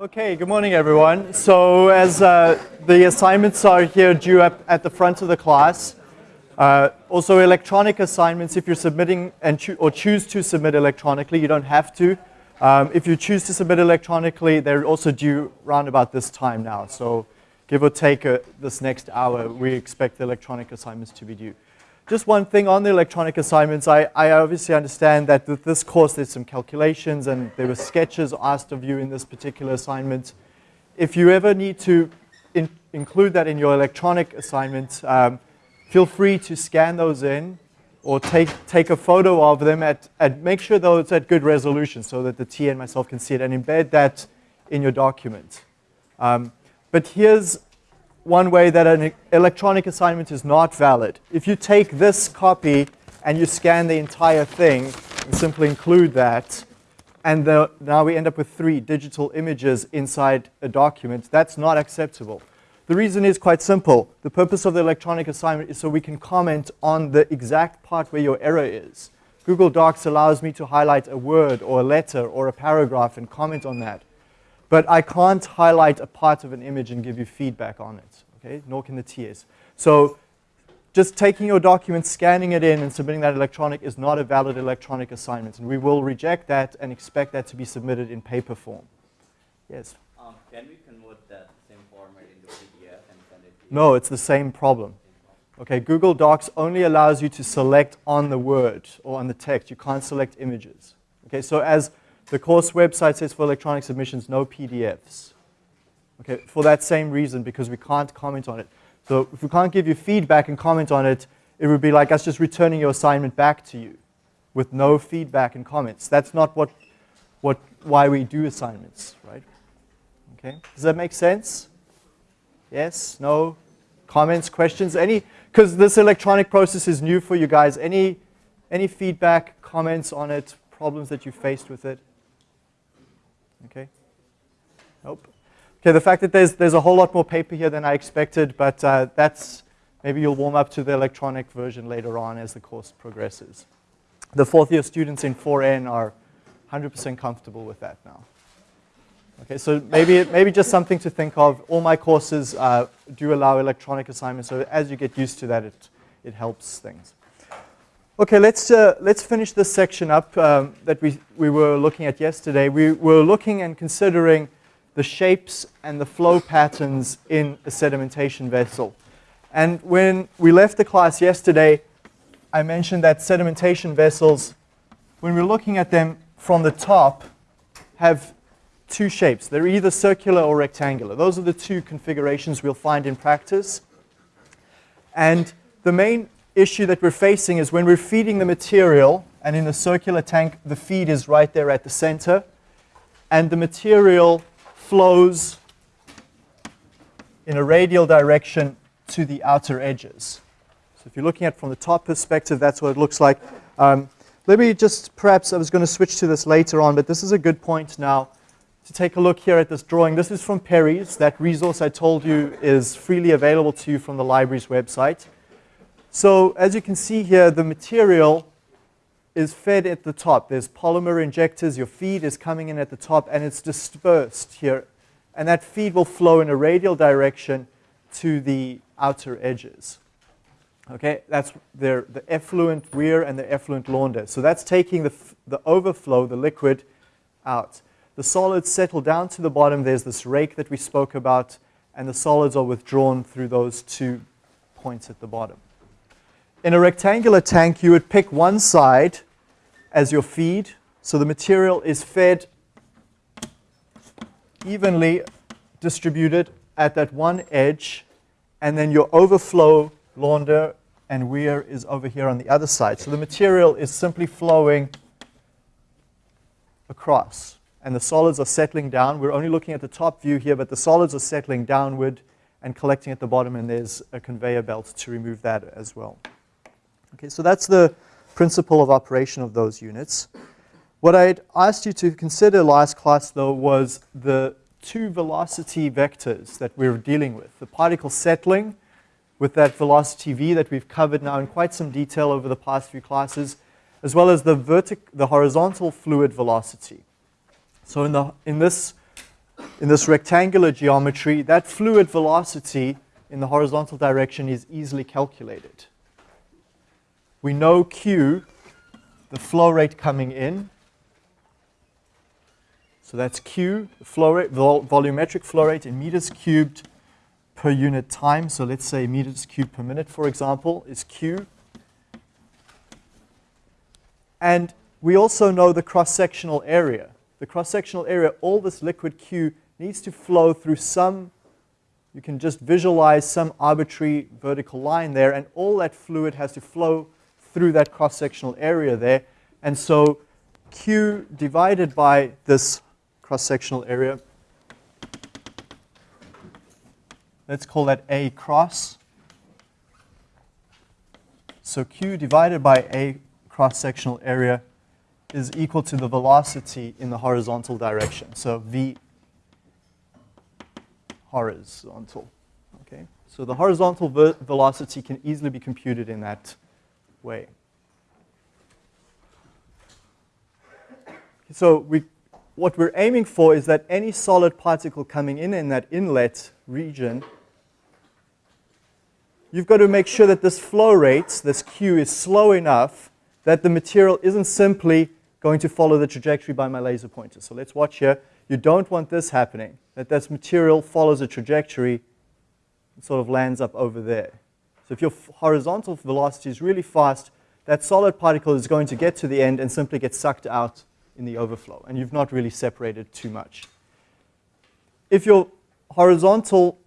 Okay, good morning everyone. So as uh, the assignments are here due up at the front of the class, uh, also electronic assignments, if you're submitting and cho or choose to submit electronically, you don't have to. Um, if you choose to submit electronically, they're also due around about this time now. So give or take uh, this next hour, we expect the electronic assignments to be due. Just one thing on the electronic assignments, I, I obviously understand that with this course there's some calculations and there were sketches asked of you in this particular assignment. If you ever need to in include that in your electronic assignment, um, feel free to scan those in or take, take a photo of them at, at, make sure though it's at good resolution so that the TA and myself can see it and embed that in your document. Um, but here's one way that an electronic assignment is not valid. If you take this copy and you scan the entire thing, and simply include that, and the, now we end up with three digital images inside a document, that's not acceptable. The reason is quite simple. The purpose of the electronic assignment is so we can comment on the exact part where your error is. Google Docs allows me to highlight a word or a letter or a paragraph and comment on that. But I can't highlight a part of an image and give you feedback on it, okay? Nor can the TAs. So just taking your document, scanning it in, and submitting that electronic is not a valid electronic assignment. And we will reject that and expect that to be submitted in paper form. Yes? Um, can we convert that same format into PDF and send it to? No, it's the same problem. Okay, Google Docs only allows you to select on the word or on the text. You can't select images. Okay, so as the course website says for electronic submissions, no PDFs. Okay, for that same reason, because we can't comment on it. So if we can't give you feedback and comment on it, it would be like us just returning your assignment back to you with no feedback and comments. That's not what, what, why we do assignments, right? Okay, does that make sense? Yes, no, comments, questions, any, because this electronic process is new for you guys. Any, any feedback, comments on it, problems that you faced with it? Okay? Nope. Okay, the fact that there's, there's a whole lot more paper here than I expected, but uh, that's, maybe you'll warm up to the electronic version later on as the course progresses. The fourth year students in 4N are 100% comfortable with that now. Okay, so maybe, maybe just something to think of. All my courses uh, do allow electronic assignments, so as you get used to that, it, it helps things. Okay, let's, uh, let's finish this section up um, that we, we were looking at yesterday. We were looking and considering the shapes and the flow patterns in a sedimentation vessel. And when we left the class yesterday, I mentioned that sedimentation vessels, when we're looking at them from the top, have two shapes. They're either circular or rectangular. Those are the two configurations we'll find in practice. And the main issue that we're facing is when we're feeding the material, and in the circular tank, the feed is right there at the center, and the material flows in a radial direction to the outer edges. So if you're looking at from the top perspective, that's what it looks like. Um, let me just, perhaps I was going to switch to this later on, but this is a good point now to take a look here at this drawing. This is from Perry's. That resource I told you is freely available to you from the library's website. So as you can see here, the material is fed at the top. There's polymer injectors. Your feed is coming in at the top, and it's dispersed here. And that feed will flow in a radial direction to the outer edges. Okay, that's their, the effluent weir and the effluent launder. So that's taking the, the overflow, the liquid, out. The solids settle down to the bottom. There's this rake that we spoke about, and the solids are withdrawn through those two points at the bottom. In a rectangular tank, you would pick one side as your feed. So the material is fed evenly distributed at that one edge. And then your overflow launder and weir is over here on the other side. So the material is simply flowing across. And the solids are settling down. We're only looking at the top view here, but the solids are settling downward and collecting at the bottom, and there's a conveyor belt to remove that as well. Okay, so that's the principle of operation of those units. What I'd asked you to consider last class, though, was the two velocity vectors that we're dealing with. The particle settling with that velocity v that we've covered now in quite some detail over the past few classes, as well as the, vertic the horizontal fluid velocity. So in, the, in this in this rectangular geometry, that fluid velocity in the horizontal direction is easily calculated. We know Q, the flow rate coming in. So that's Q, the flow rate, vol volumetric flow rate in meters cubed per unit time. So let's say meters cubed per minute, for example, is Q. And we also know the cross-sectional area. The cross-sectional area, all this liquid Q needs to flow through some, you can just visualize some arbitrary vertical line there, and all that fluid has to flow through that cross-sectional area there. And so Q divided by this cross-sectional area, let's call that A cross. So Q divided by A cross-sectional area is equal to the velocity in the horizontal direction. So V horizontal. Okay, so the horizontal ve velocity can easily be computed in that way. So we, what we're aiming for is that any solid particle coming in in that inlet region, you've got to make sure that this flow rate, this Q, is slow enough that the material isn't simply going to follow the trajectory by my laser pointer. So let's watch here. You don't want this happening, that this material follows a trajectory and sort of lands up over there. So if your horizontal velocity is really fast, that solid particle is going to get to the end and simply get sucked out in the overflow, and you've not really separated too much. If your horizontal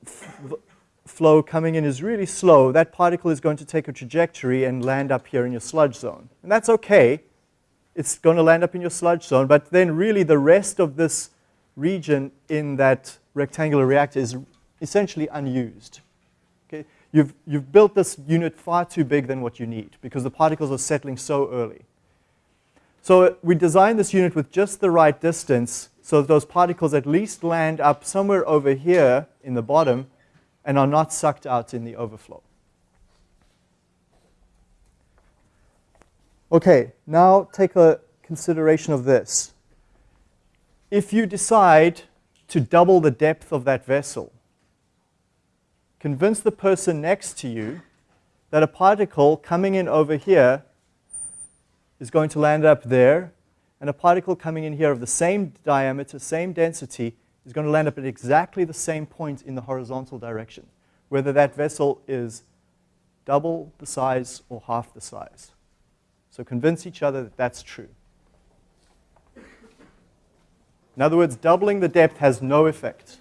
flow coming in is really slow, that particle is going to take a trajectory and land up here in your sludge zone. And that's okay. It's going to land up in your sludge zone, but then really the rest of this region in that rectangular reactor is essentially unused. You've, you've built this unit far too big than what you need because the particles are settling so early. So we designed this unit with just the right distance so that those particles at least land up somewhere over here in the bottom and are not sucked out in the overflow. Okay, now take a consideration of this if you decide to double the depth of that vessel, convince the person next to you that a particle coming in over here is going to land up there, and a particle coming in here of the same diameter, same density, is going to land up at exactly the same point in the horizontal direction, whether that vessel is double the size or half the size. So convince each other that that's true. In other words, doubling the depth has no effect.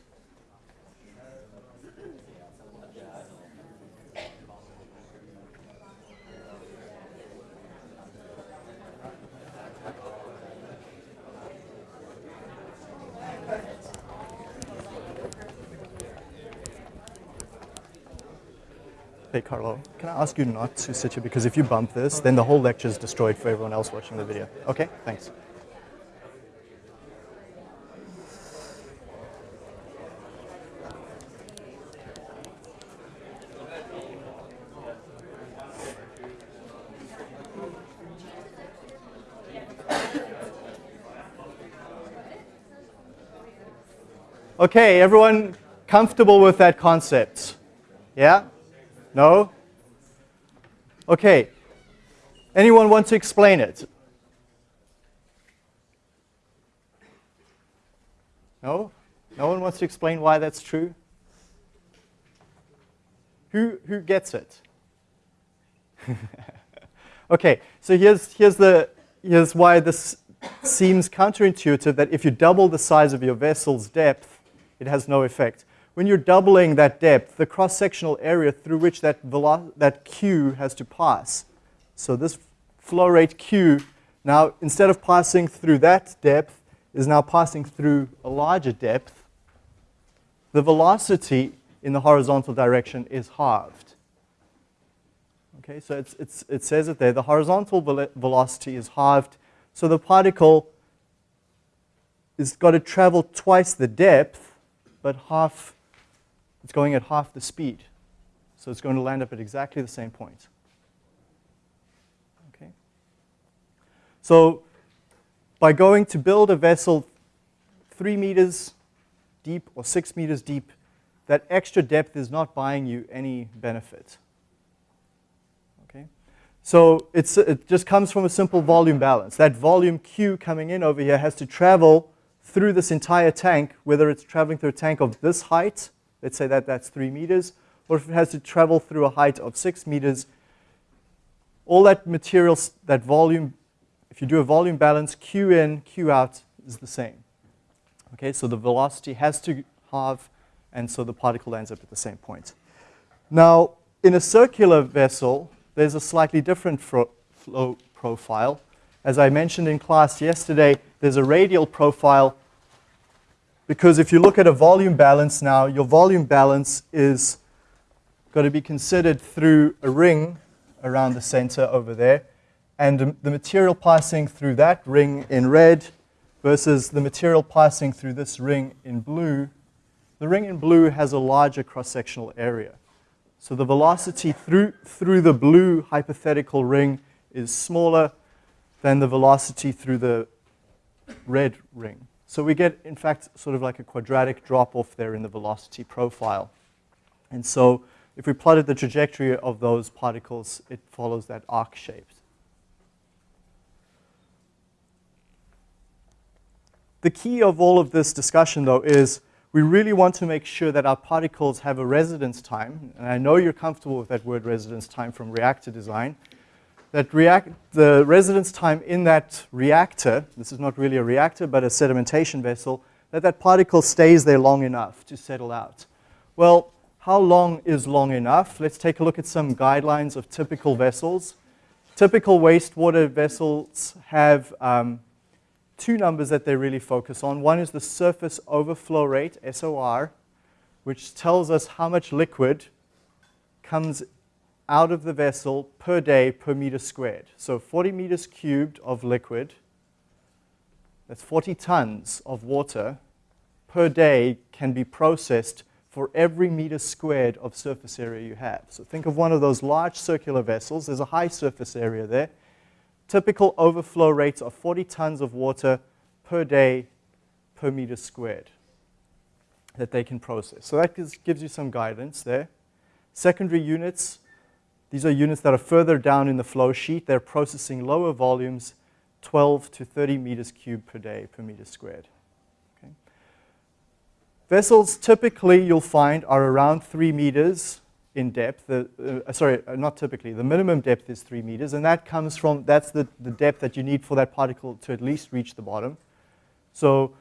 Hey, Carlo, can I ask you not to sit here? Because if you bump this, then the whole lecture is destroyed for everyone else watching the video. Okay, thanks. Okay, everyone comfortable with that concept? Yeah? No? Okay. Anyone want to explain it? No? No one wants to explain why that's true? Who, who gets it? okay, so here's, here's, the, here's why this seems counterintuitive that if you double the size of your vessel's depth, it has no effect. When you're doubling that depth, the cross-sectional area through which that, that Q has to pass, so this flow rate Q, now instead of passing through that depth, is now passing through a larger depth, the velocity in the horizontal direction is halved. Okay, so it's, it's, it says it there. The horizontal velocity is halved, so the particle is got to travel twice the depth but half, it's going at half the speed. So it's going to land up at exactly the same point. Okay. So by going to build a vessel three meters deep or six meters deep, that extra depth is not buying you any benefit. Okay? So it's, it just comes from a simple volume balance. That volume Q coming in over here has to travel through this entire tank, whether it's traveling through a tank of this height, let's say that that's three meters, or if it has to travel through a height of six meters, all that material, that volume, if you do a volume balance, Q in, Q out is the same. Okay, so the velocity has to halve, and so the particle ends up at the same point. Now, in a circular vessel, there's a slightly different flow profile. As I mentioned in class yesterday, there's a radial profile because if you look at a volume balance now, your volume balance is going to be considered through a ring around the center over there, and the material passing through that ring in red versus the material passing through this ring in blue, the ring in blue has a larger cross-sectional area. So the velocity through, through the blue hypothetical ring is smaller than the velocity through the red ring. So we get, in fact, sort of like a quadratic drop-off there in the velocity profile. And so if we plotted the trajectory of those particles, it follows that arc shape. The key of all of this discussion, though, is we really want to make sure that our particles have a residence time, and I know you're comfortable with that word residence time from reactor design, that react, the residence time in that reactor, this is not really a reactor, but a sedimentation vessel, that that particle stays there long enough to settle out. Well, how long is long enough? Let's take a look at some guidelines of typical vessels. Typical wastewater vessels have um, two numbers that they really focus on. One is the surface overflow rate, SOR, which tells us how much liquid comes out of the vessel per day per meter squared. So 40 meters cubed of liquid, that's 40 tons of water per day can be processed for every meter squared of surface area you have. So think of one of those large circular vessels. There's a high surface area there. Typical overflow rates are 40 tons of water per day per meter squared that they can process. So that gives you some guidance there. Secondary units, these are units that are further down in the flow sheet. They're processing lower volumes, 12 to 30 meters cubed per day per meter squared. Vessels typically you'll find are around three meters in depth. Uh, sorry, uh, not typically. The minimum depth is three meters, and that comes from, that's the, the depth that you need for that particle to at least reach the bottom. So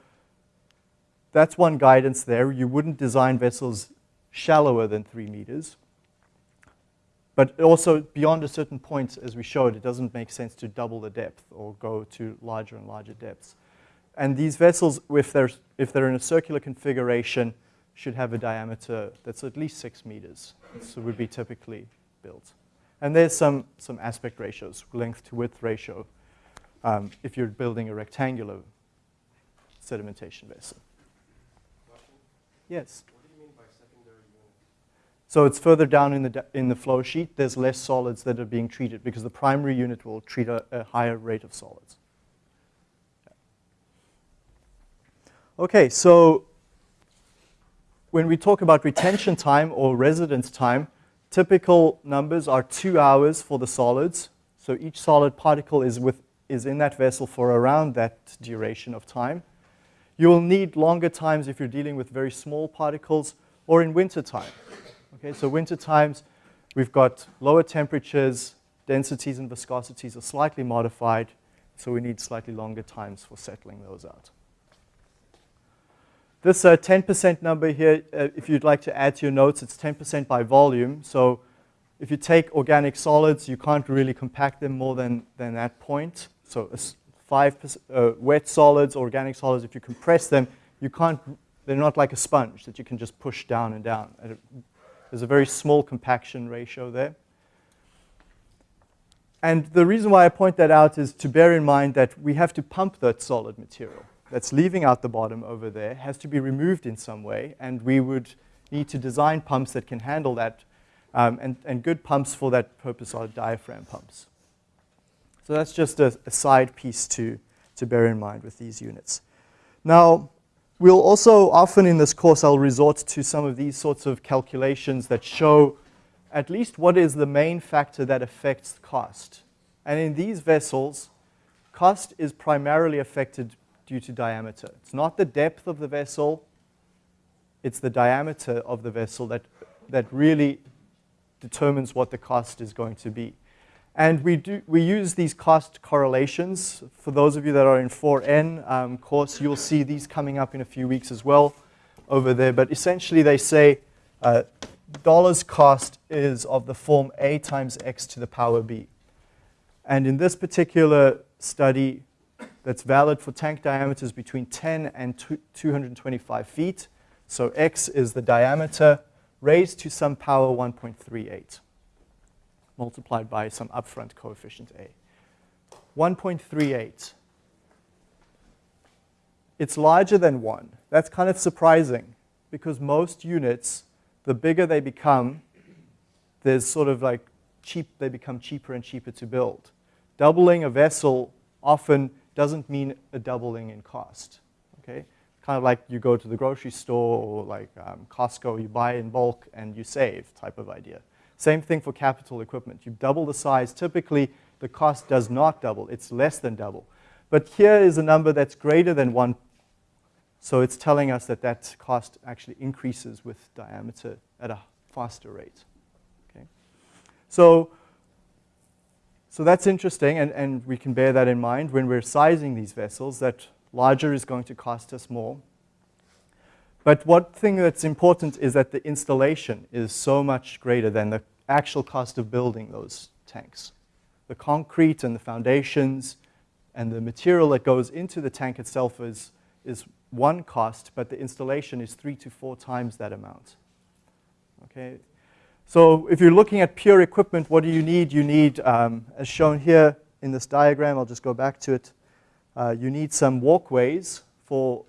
that's one guidance there. You wouldn't design vessels shallower than three meters. But also beyond a certain point, as we showed, it doesn't make sense to double the depth or go to larger and larger depths. And these vessels, if they're, if they're in a circular configuration, should have a diameter that's at least six meters. So would be typically built. And there's some, some aspect ratios, length to width ratio, um, if you're building a rectangular sedimentation vessel. Yes? What do you mean by secondary unit? So it's further down in the, in the flow sheet, there's less solids that are being treated because the primary unit will treat a, a higher rate of solids. Okay, so when we talk about retention time or residence time, typical numbers are two hours for the solids. So each solid particle is, with, is in that vessel for around that duration of time. You will need longer times if you're dealing with very small particles or in winter time. Okay, so winter times, we've got lower temperatures, densities and viscosities are slightly modified, so we need slightly longer times for settling those out. This 10% uh, number here, uh, if you'd like to add to your notes, it's 10% by volume. So if you take organic solids, you can't really compact them more than, than that point. So five uh, wet solids, organic solids, if you compress them, you can't, they're not like a sponge that you can just push down and down. There's a very small compaction ratio there. And the reason why I point that out is to bear in mind that we have to pump that solid material that's leaving out the bottom over there has to be removed in some way, and we would need to design pumps that can handle that, um, and, and good pumps for that purpose are diaphragm pumps. So that's just a, a side piece to, to bear in mind with these units. Now, we'll also often in this course, I'll resort to some of these sorts of calculations that show at least what is the main factor that affects cost. And in these vessels, cost is primarily affected due to diameter. It's not the depth of the vessel, it's the diameter of the vessel that, that really determines what the cost is going to be. And we, do, we use these cost correlations. For those of you that are in 4N um, course, you'll see these coming up in a few weeks as well over there. But essentially they say uh, dollars cost is of the form A times X to the power B. And in this particular study, that's valid for tank diameters between 10 and 225 feet. So X is the diameter raised to some power 1.38 multiplied by some upfront coefficient A. 1.38. It's larger than 1. That's kind of surprising because most units, the bigger they become, there's sort of like cheap, they become cheaper and cheaper to build. Doubling a vessel often doesn't mean a doubling in cost. Okay? Kind of like you go to the grocery store or like um, Costco, you buy in bulk and you save type of idea. Same thing for capital equipment. You double the size, typically the cost does not double, it's less than double. But here is a number that's greater than one, so it's telling us that that cost actually increases with diameter at a faster rate. Okay? So, so that's interesting, and, and we can bear that in mind when we're sizing these vessels, that larger is going to cost us more. But one thing that's important is that the installation is so much greater than the actual cost of building those tanks. The concrete and the foundations and the material that goes into the tank itself is, is one cost, but the installation is three to four times that amount. Okay, so if you're looking at pure equipment, what do you need? You need, um, as shown here in this diagram, I'll just go back to it, uh, you need some walkways for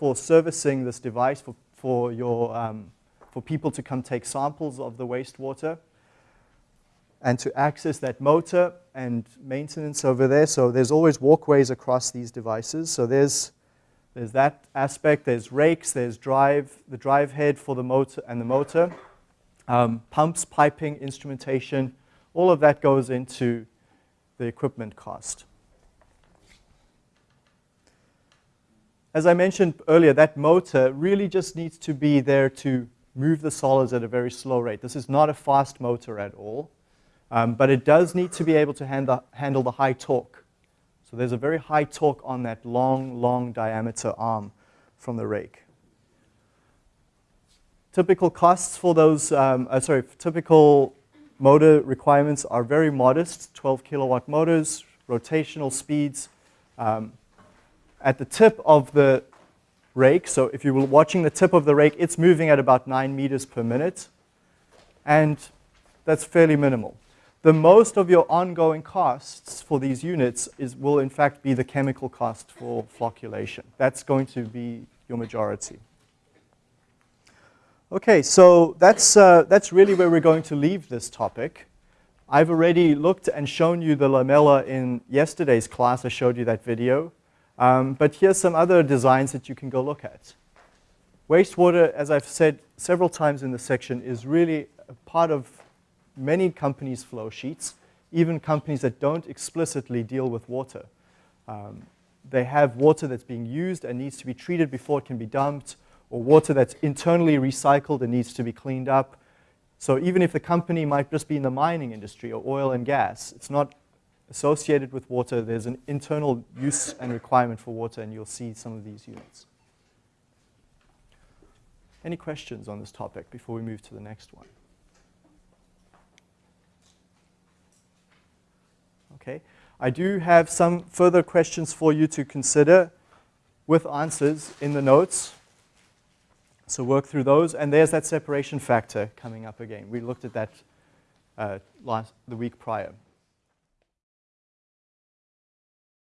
for servicing this device, for, for, your, um, for people to come take samples of the wastewater and to access that motor and maintenance over there. So there's always walkways across these devices. So there's, there's that aspect. There's rakes, there's drive, the drive head for the motor and the motor. Um, pumps, piping, instrumentation, all of that goes into the equipment cost. As I mentioned earlier, that motor really just needs to be there to move the solids at a very slow rate. This is not a fast motor at all, um, but it does need to be able to hand the, handle the high torque. So there's a very high torque on that long, long diameter arm from the rake. Typical costs for those, um, uh, sorry, typical motor requirements are very modest, 12 kilowatt motors, rotational speeds, um, at the tip of the rake, so if you were watching the tip of the rake, it's moving at about 9 meters per minute, and that's fairly minimal. The most of your ongoing costs for these units is, will in fact be the chemical cost for flocculation. That's going to be your majority. Okay, so that's, uh, that's really where we're going to leave this topic. I've already looked and shown you the lamella in yesterday's class. I showed you that video. Um, but here's some other designs that you can go look at. Wastewater, as I've said several times in the section, is really a part of many companies' flow sheets, even companies that don't explicitly deal with water. Um, they have water that's being used and needs to be treated before it can be dumped, or water that's internally recycled and needs to be cleaned up. So even if the company might just be in the mining industry or oil and gas, it's not associated with water, there's an internal use and requirement for water, and you'll see some of these units. Any questions on this topic before we move to the next one? Okay, I do have some further questions for you to consider with answers in the notes. So work through those, and there's that separation factor coming up again. We looked at that uh, last, the week prior.